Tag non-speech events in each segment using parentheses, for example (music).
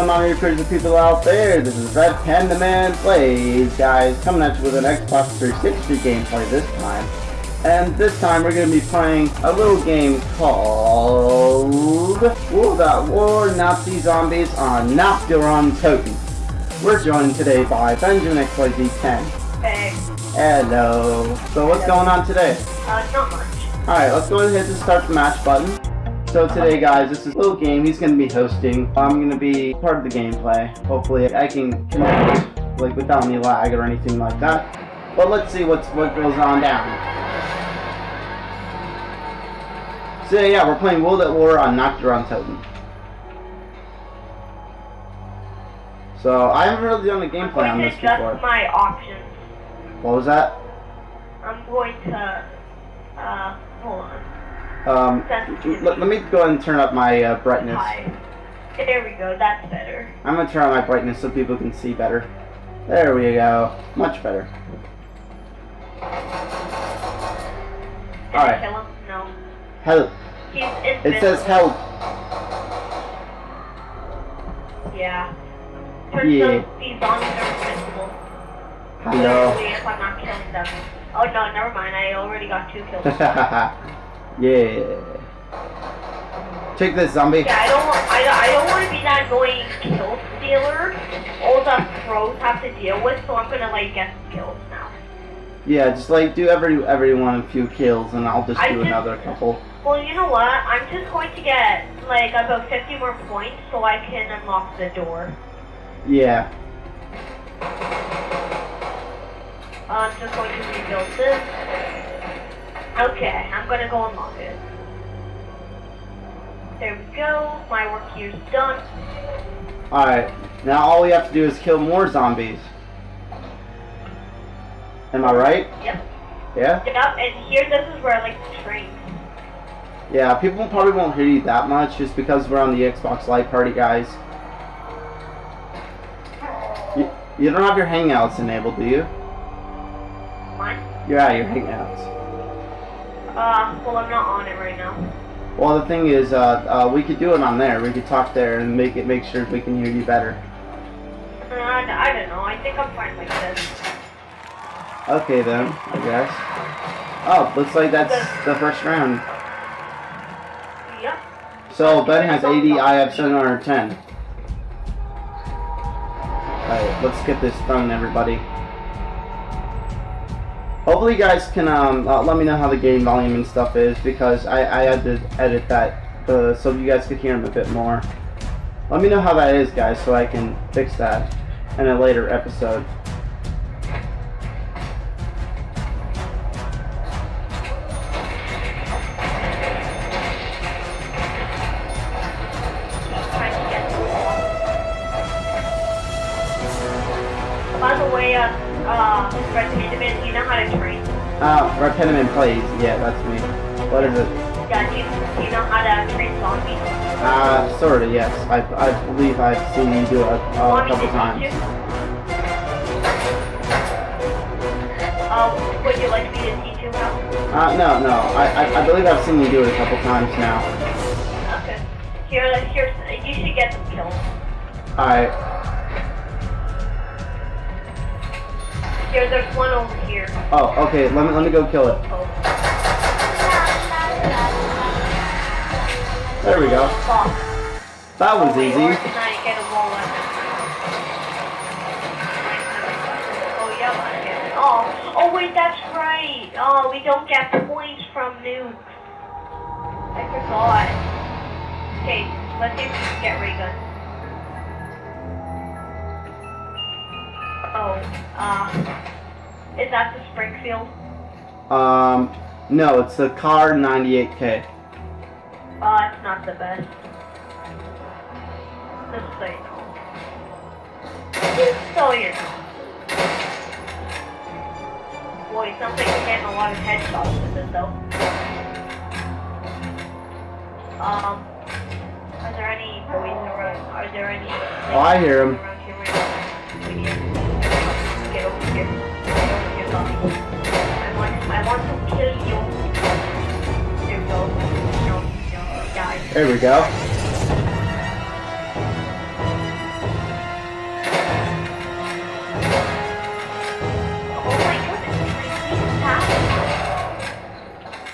Going on, crazy people out there? This is Red Panda Man Plays, guys, coming at you with an Xbox 360 gameplay this time. And this time we're going to be playing a little game called World at War Nazi Zombies on Nacht der Untoten. We're joined today by Benjamin XYZ10. Hey. Hello. So what's going on today? Uh, not much. Alright, let's go ahead and hit the start the match button. So today guys, this is a little game he's going to be hosting. I'm going to be part of the gameplay. Hopefully I can connect like without any lag or anything like that. But let's see what's what goes on down. So yeah, we're playing World at War on Nacht der Untoten. So I haven't really done a I'm gameplay going on to this adjust before. my options. What was that? I'm going to, uh, hold on. Um, let, let me go ahead and turn up my uh, brightness. There we go, that's better. I'm gonna turn on my brightness so people can see better. There we go. Much better. Did Alright. I kill him? No. Help. He's. It says help. Yeah. Turns Yeah. these zombies are invincible. Hello. Literally, if I'm not killing them. Oh no, never mind, I already got two kills. (laughs) yeah. Take this, zombie. Yeah, I don't want. I, don't- I don't want to be that annoying kill stealer. All the pros have to deal with, so I'm gonna like get some kills now. Yeah, just like do every everyone a few kills, and I'll just I do just- another couple. Well, you know what? I'm just going to get like about 50 more points so I can unlock the door. Yeah. I'm just going to rebuild this. Okay, I'm gonna go unlock it. There we go. My work here's done. All right. Now all we have to do is kill more zombies. Am I right? Yep. Yeah. Yep. And here, this is where I like to train. Yeah, people probably won't hear you that much just because we're on the Xbox Live Party, guys. You, you don't have your Hangouts enabled, do you? Mine. Yeah, your Hangouts. Uh, well, I'm not on it right now. Well, the thing is, uh, uh, we could do it on there. We could talk there and make it make sure we can hear you better. Uh, I, I don't know. I think I'm fine like this. Okay then, I guess. Oh, looks like that's the first round. Yep. So Ben has 80, I have 710. Alright, let's get this done, everybody. Hopefully you guys can um, uh, let me know how the game volume and stuff is because I, I had to edit that uh, so you guys could hear them a bit more. Let me know how that is, guys, so I can fix that in a later episode. By the way, uh, uh, Panda, you know how to train? Uh, Red Panda Man plays. Yeah, that's me. What is it? Yeah, do you, do you know how to train zombies? Uh, sorta, yes. I, I believe I've seen you do it a, a Want me to couple times. Uh, would you like me to teach you how? Uh, no, no. I, I, I believe I've seen you do it a couple times now. Okay. Here, here, you should get some kills. Alright. Here, there's one over here. Oh, okay. Let me, let me go kill it. There we go. That was easy. Or can I get a wall weapon? Oh, yeah, I can. Oh, oh, wait, that's right. Oh, we don't get points from nukes. I forgot. Okay, let's see if we can get ray gun. Oh, uh, is that the Springfield? Um, no, it's the Kar 98K. Uh, it's not the best. Just so you know. Just so you know. Boy, it sounds like you're getting a lot of headshots with this though. Um, are there any boys around? Are there any? Oh, I hear 'em. I want, to kill you. There we go.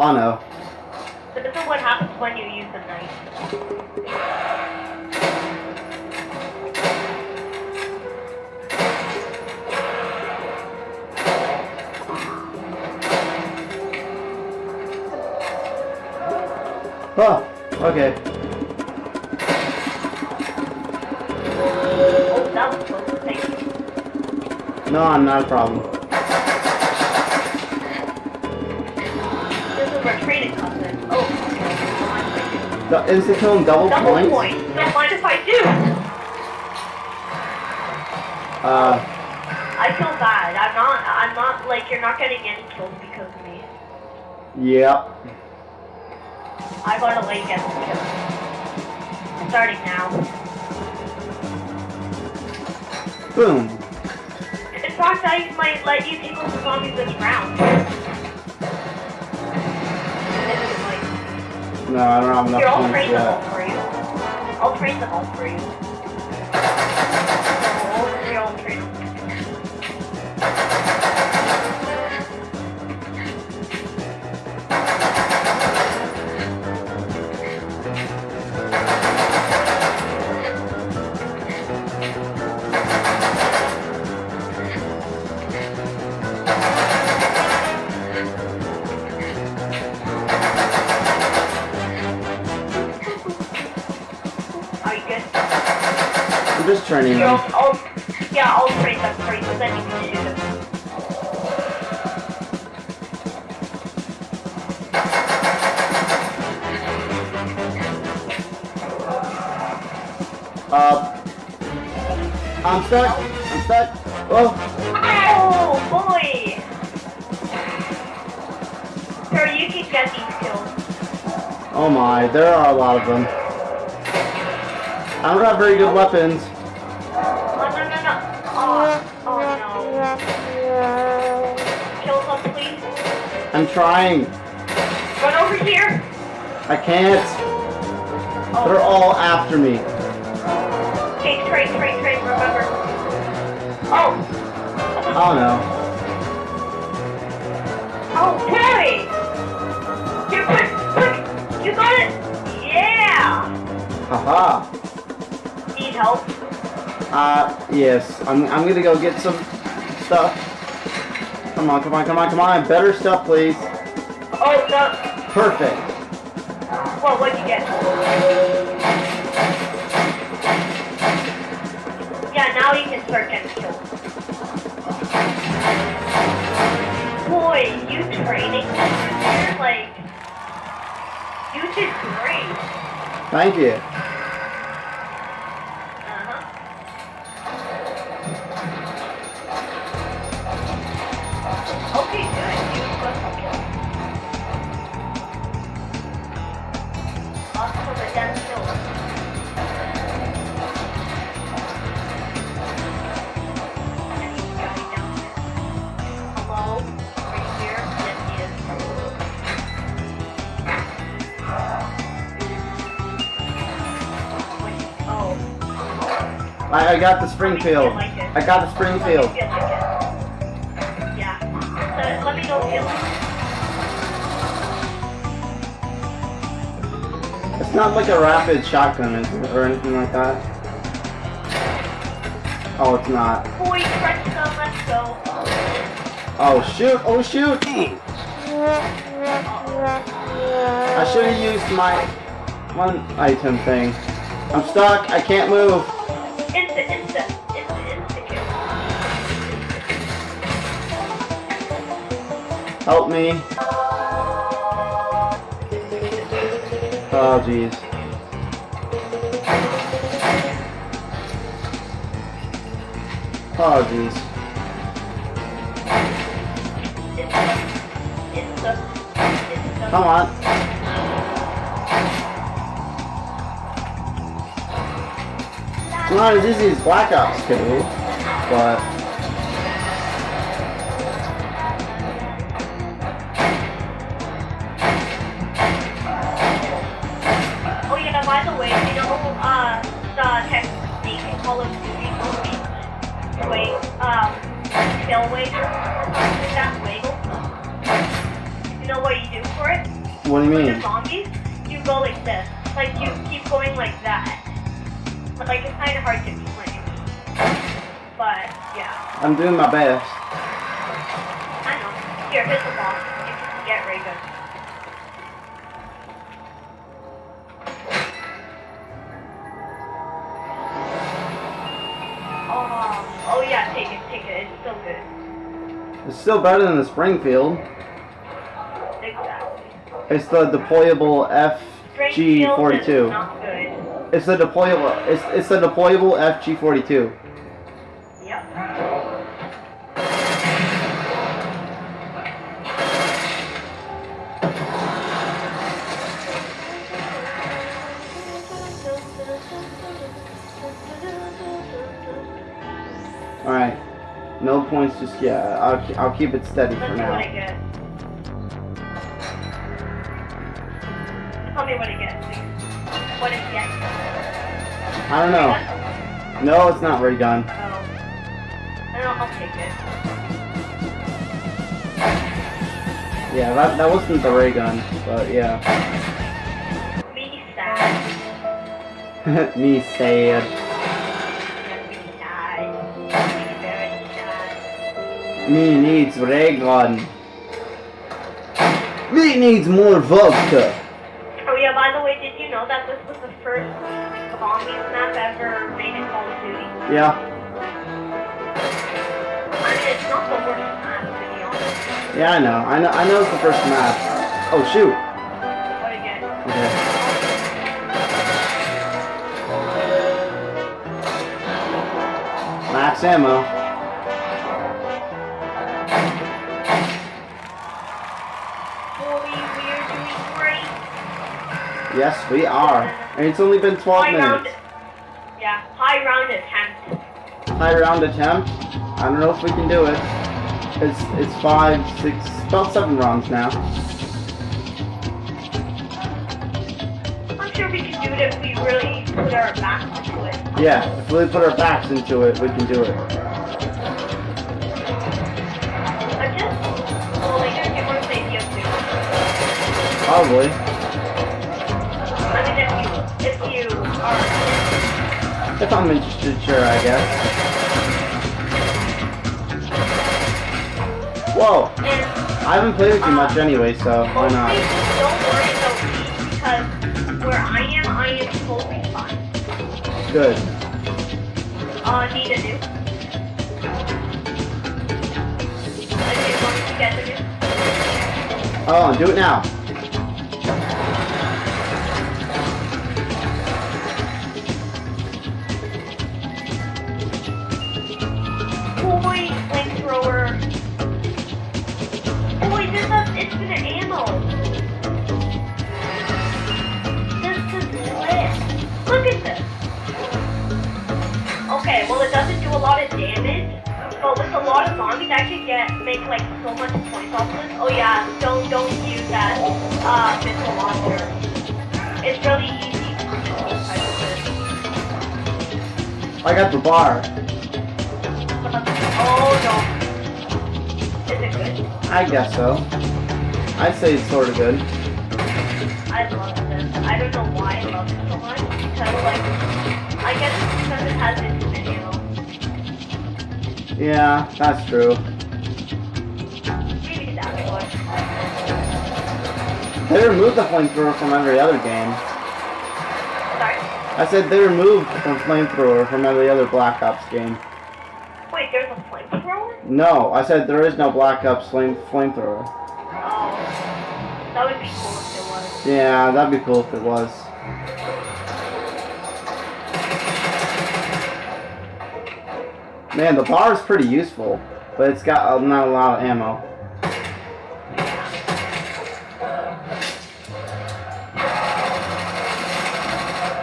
Oh no. So this is what happens when you use the knife. Oh, okay. Oh, that was close. Thank you. No, I'm not a problem. This is where training comes in. Oh, okay. The and double, Double points? point. Don't mind if I do. Uh, I feel bad. I'm not. I'm not like you're not getting any kills because of me. yeah. I like get some. Starting now. Boom. In fact, I might let you take the zombies this round. Like, No, I don't have enough here, I'll train them all for you. I'll train them all for you. Uh, I'm stuck. I'm stuck. Oh, Oh, boy! Sir, you can get these kills. oh my, there are a lot of them. I don't have very good weapons. Oh, no, no, no. Oh, oh no. Kill some, please. I'm trying. Run over here. I can't. They're Oh, all after me. Remember. Oh, Oh no. oh, boy! You quick, quick! You got it! Yeah! Haha. Need help? Uh, yes. I'm, I'm gonna go get some stuff. Come on, come on, come on, come on. Better stuff, please. Oh, no. Perfect. Well, what'd you get? Like, you did great. Thank you. I, I got the Springfield. I got the Springfield. Let me feel like it. Yeah. So, let me know if you like It's not like a rapid shotgun is it, or anything like that. Oh, it's not. Boy, Preston, let's go. Oh shoot! Oh shoot! I should have used my one item thing. I'm stuck. I can't move. Help me. Oh jeez. Oh jeez. Come on. It's not as easy as Black Ops 2, but by the way, you know, uh, the technique in Call of Duty movie, wait, um, tail wiggle, or that, wiggle. You know what you do for it? What do you mean? the zombies, you go like this. Like you keep going like that. But like it's kind of hard to explain. But yeah, I'm doing my best. I know. Here, hit the ball. You can get ray gun. Yeah, take it, take it. It's still good. It's still better than the Springfield. Exactly. It's the deployable FG42. It's the deployable. It's it's the deployable FG42. Points just yet. I'll I'll keep it steady for what I now. get. Tell me what I get, please. What is the? I don't know. No, it's not ray gun. Oh. I don't, I'll take it. Yeah, that that wasn't the ray gun, but yeah. Me sad. (laughs) Me sad. Me needs ray gun. Me needs more vodka. Oh yeah, by the way, did you know that this was the first zombies map ever made in Call of Duty? Yeah. I mean, it's not the worst map, to be honest. Yeah, I know. I know. I know it's the first map. Oh shoot. Oh, what again? Okay. Max ammo. Yes, we are. And it's only been 12 High round. minutes. Yeah, high round attempt. High round attempt. I don't know if we can do it. It's it's five, six, about seven rounds now. I'm sure we can do it if we really put our backs into it. Yeah, if we put our backs into it, we can do it. I'm If I'm interested, sure, I guess. Whoa! I haven't played it too much anyway, so why not? don't worry about me because where I am, I am totally fine. Good. Uh, need a new. Okay, want me to get the new? Oh, do it now. Lot of damage, but with a lot of zombies, I could get make like so much points off this. Oh yeah, don't don't use that uh, missile launcher. It's really easy to. I got the BAR. Oh no. Is it good? I guess so. I'd say it's sort of good. I love this. I don't know why I love it so much. Because like, I guess because it has ammo. Yeah, that's true. Maybe that's what. They removed the flamethrower from every other game. Sorry. I said they removed the flamethrower from every other Black Ops game. Wait, there's a flamethrower? No, I said there is no Black Ops flame flamethrower. Oh. That would be cool if it was. Yeah, that'd be cool if it was. Man, the BAR is pretty useful, but it's got uh, not a lot of ammo.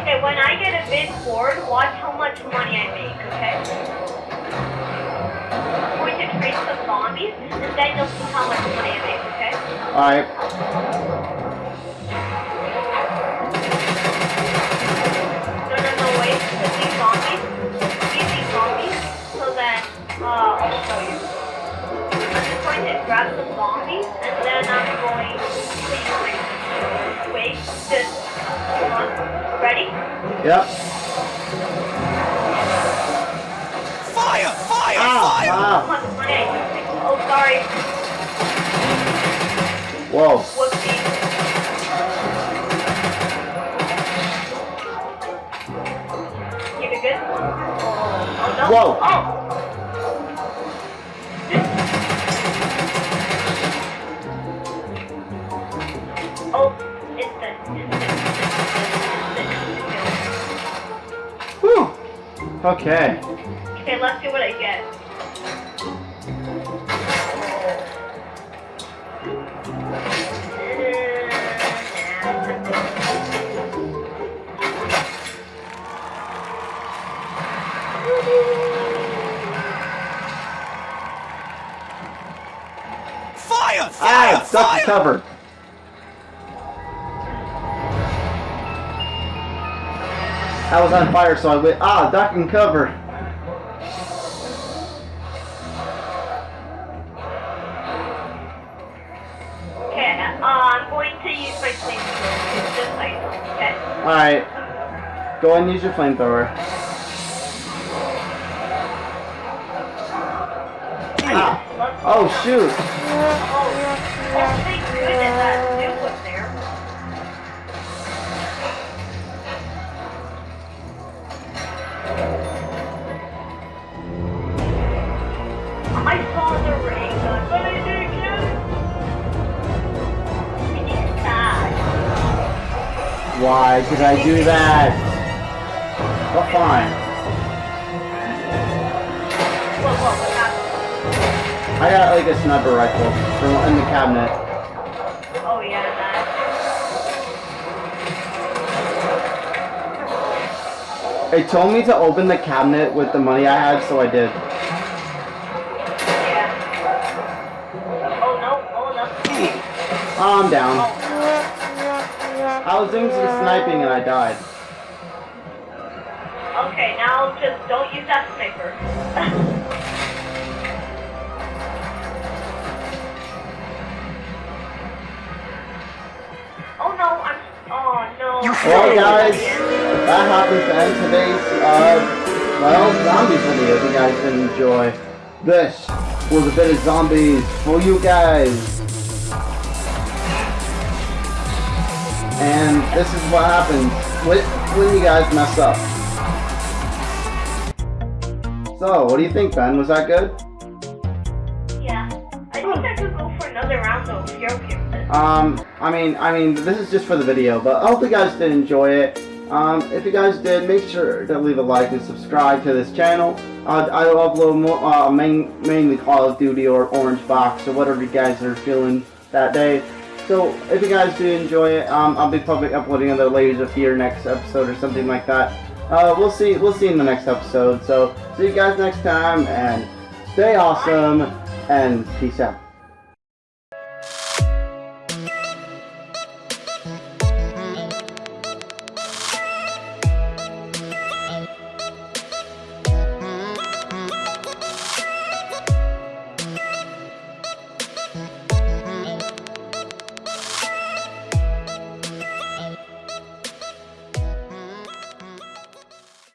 Okay, when I get a big board, watch how much money I make, okay? I'm going to trade some zombies, and then you'll see how much money I make, okay? Alright, going to grab some zombies, and then I'm going to use my wait. Just hold on. Ready? Yep. Fire! Fire! Ah, Fire! ah. Come on, play. Oh, sorry. Whoa. Okay. Okay, let's see what I get. Fire! Fire! Ah, duck Fire! and cover. I was on fire, so I went, ah, duck and cover. Okay, I'm going to use my flamethrower. It's just like, okay. Alright. Go and use your flamethrower. Ah. Oh, shoot. Why did I do that? Well, fine. Whoa, whoa, what happened? I got like a sniper rifle from in the cabinet. Oh yeah, that. It told me to open the cabinet with the money I had, so I did. Yeah. Oh no, oh no. Oh, I'm down. I was doing some sniping and I died. Okay, now just don't use that sniper. (laughs) oh no, I'm. Oh no. You Well, guys, that happens to end today's, uh, well, zombies video. If you guys did enjoy. This was a bit of zombies for you guys. And this is what happens when, when you guys mess up. So, what do you think, Ben? Was that good? Yeah. I think I could go for another round though if you're okay with it. Um, I mean, I mean, this is just for the video, but I hope you guys did enjoy it. Um, if you guys did, make sure to leave a like and subscribe to this channel. Uh, I'll upload more, uh, main, mainly Call of Duty or Orange Box or whatever you guys are feeling that day. So if you guys do enjoy it, um, I'll be probably uploading another Layers of Fear next episode or something like that. Uh, we'll see. We'll see in the next episode. So see you guys next time, and stay awesome, and peace out.